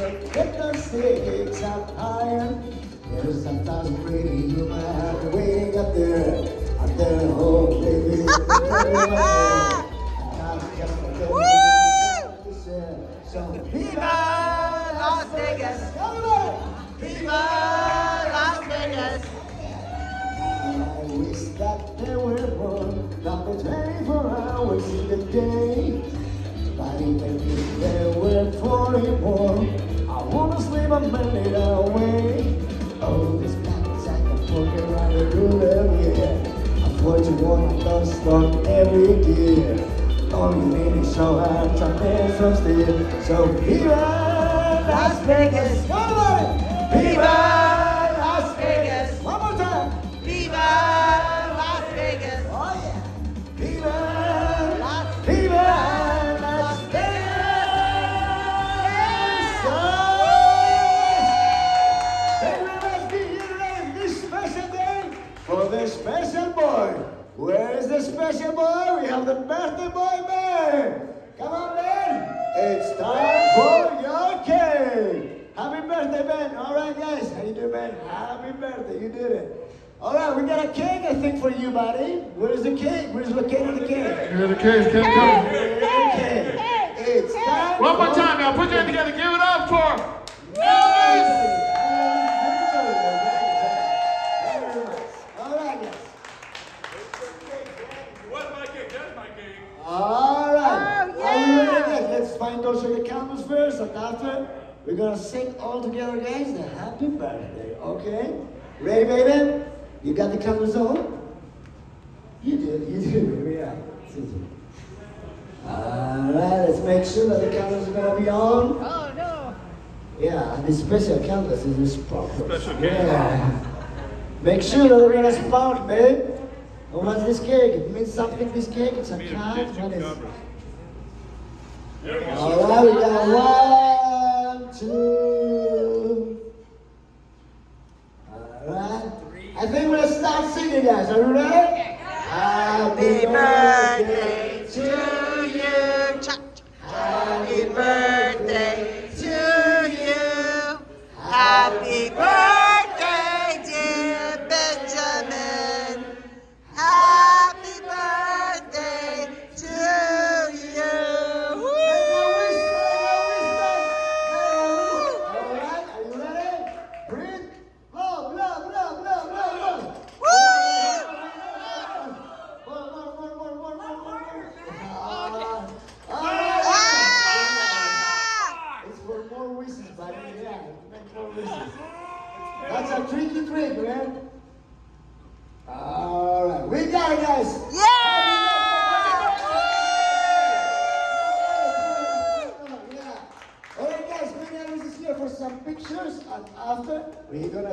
So the up higher. There's there. There, baby. So Las Vegas. Las Vegas. I wish that there were more than 24 hours in the day. But even if there were 44, I a minute away. Oh, this package I can walk around the room. I put you on a love stop every need is show hands and dance from steel. So Viva Las Vegas! Come on! Viva special boy? We have the birthday boy, man. Come on, man. It's time for your cake. Happy birthday, man. All right, guys. How you doing, man? Happy birthday. You did it. All right, we got a cake, I think, for you, buddy. Where's the cake? Where's the cake? Here the cake. keep coming. Okay. It's time. One more time now, put your hand together, give it up for All right, guys. What's my cake? That's my cake. All right. Oh, Are we yeah. ready, guys? Let's find those of the candles first, and after we're gonna sing all together, guys. The happy birthday. Okay? Ready, baby? You got the candles on? You did. You did, baby. Yeah. All right. Let's make sure that the candles are gonna be on. Oh no. Yeah, and the special candles is this sparkle. Special cake. Yeah. Make sure that they're gonna spark, babe. And what's this cake? It means something, this cake? It's a cat? What is Alright, we got one, two. Alright. I think we're gonna start singing, guys. Are you ready? More wishes, buddy. Yeah, make more wishes. That's a tricky trick, man. Alright, we got it, guys. Yeah! Yeah. Alright, guys, Elvis is here for some pictures, and after we're gonna